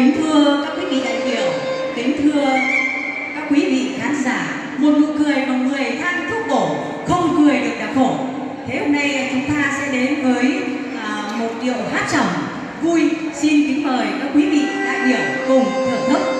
Kính thưa các quý vị đại biểu, kính thưa các quý vị khán giả, một nụ cười bằng người than thuốc bổ, không cười được là khổ. Thế hôm nay chúng ta sẽ đến với à, một điệu hát trầm vui. Xin kính mời các quý vị đại biểu cùng thưởng thức.